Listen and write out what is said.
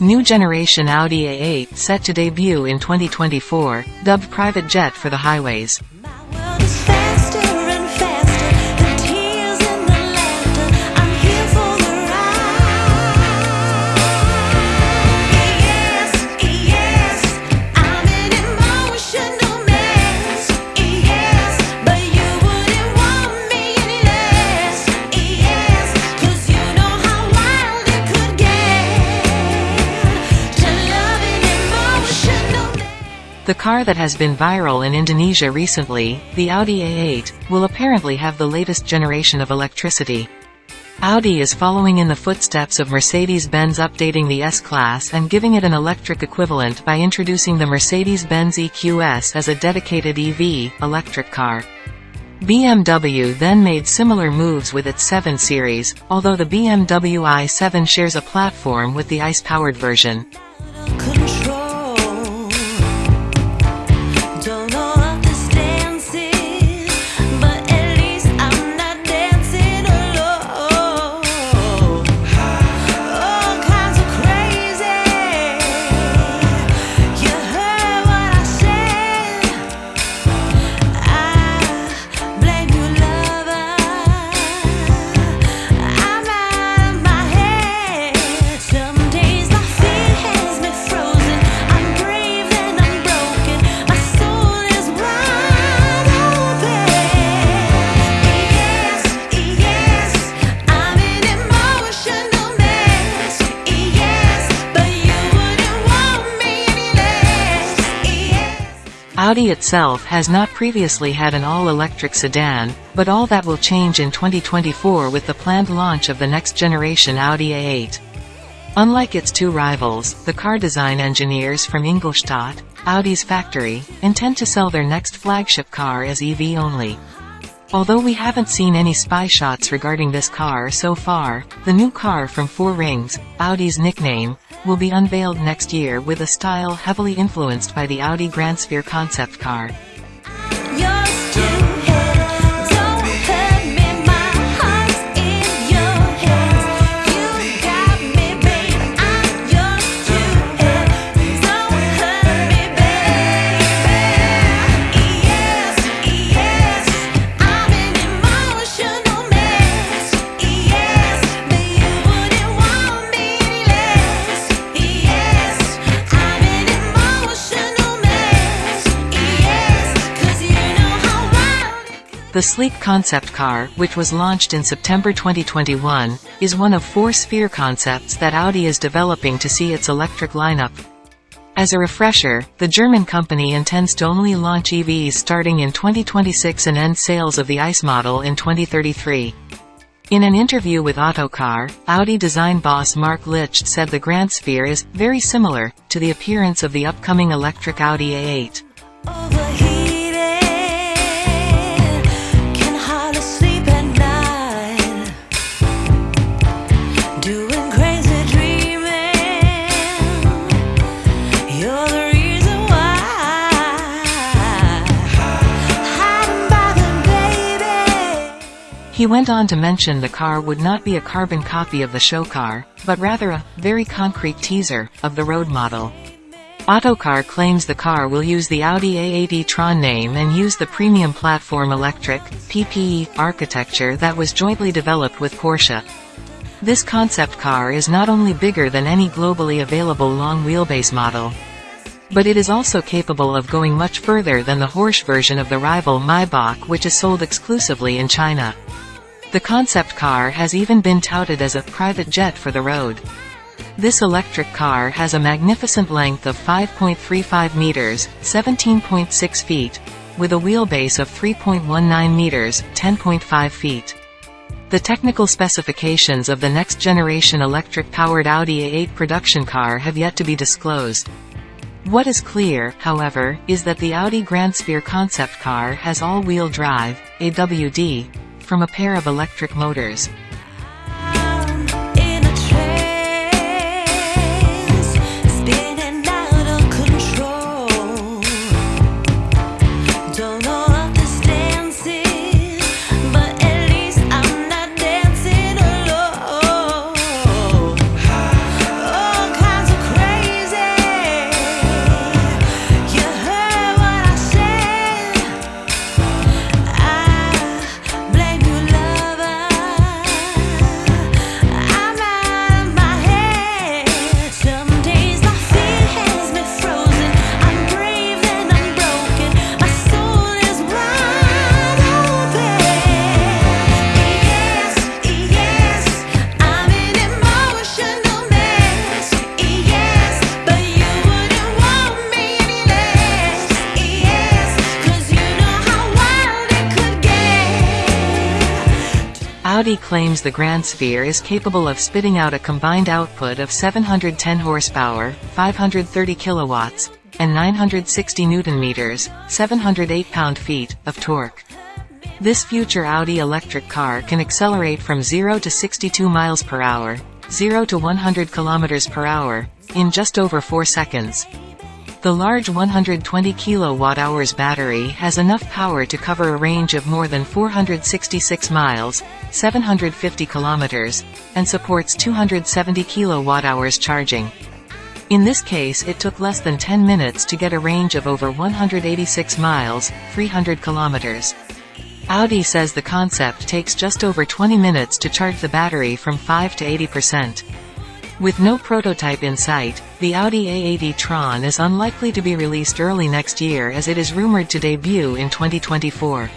New generation Audi A8 set to debut in 2024, dubbed private jet for the highways. The car that has been viral in Indonesia recently, the Audi A8, will apparently have the latest generation of electricity. Audi is following in the footsteps of Mercedes-Benz updating the S-Class and giving it an electric equivalent by introducing the Mercedes-Benz EQS as a dedicated EV, electric car. BMW then made similar moves with its 7 Series, although the BMW i7 shares a platform with the ICE-powered version. Audi itself has not previously had an all-electric sedan, but all that will change in 2024 with the planned launch of the next-generation Audi A8. Unlike its two rivals, the car design engineers from Ingolstadt, Audi's factory, intend to sell their next flagship car as EV only. Although we haven't seen any spy shots regarding this car so far, the new car from Four Rings, Audi's nickname, will be unveiled next year with a style heavily influenced by the Audi Grand Sphere concept car. The sleek concept car, which was launched in September 2021, is one of four Sphere concepts that Audi is developing to see its electric lineup. As a refresher, the German company intends to only launch EVs starting in 2026 and end sales of the ICE model in 2033. In an interview with Autocar, Audi design boss Marc Lichte said the Grand Sphere is very similar to the appearance of the upcoming electric Audi A8. He went on to mention the car would not be a carbon copy of the show car, but rather a very concrete teaser of the road model. Autocar claims the car will use the Audi A8 e-tron name and use the premium platform electric PPE architecture that was jointly developed with Porsche. This concept car is not only bigger than any globally available long wheelbase model, but it is also capable of going much further than the Porsche version of the rival Maybach which is sold exclusively in China. The concept car has even been touted as a private jet for the road. This electric car has a magnificent length of 5.35 meters, 17.6 feet, with a wheelbase of 3.19 meters, 10.5 feet. The technical specifications of the next-generation electric-powered Audi A8 production car have yet to be disclosed. What is clear, however, is that the Audi Grand Sphere concept car has all-wheel drive, AWD, from a pair of electric motors. Audi claims the Grand Sphere is capable of spitting out a combined output of 710 horsepower, 530 kilowatts, and 960 newton-meters, 708 pound-feet, of torque. This future Audi electric car can accelerate from 0 to 62 miles per hour, 0 to 100 kilometers per hour, in just over 4 seconds. The large 120 kWh battery has enough power to cover a range of more than 466 miles, 750 kilometers, and supports 270 kWh charging. In this case it took less than 10 minutes to get a range of over 186 miles, 300 kilometers. Audi says the concept takes just over 20 minutes to charge the battery from 5 to 80%. With no prototype in sight, the Audi A8 e-tron is unlikely to be released early next year as it is rumored to debut in 2024.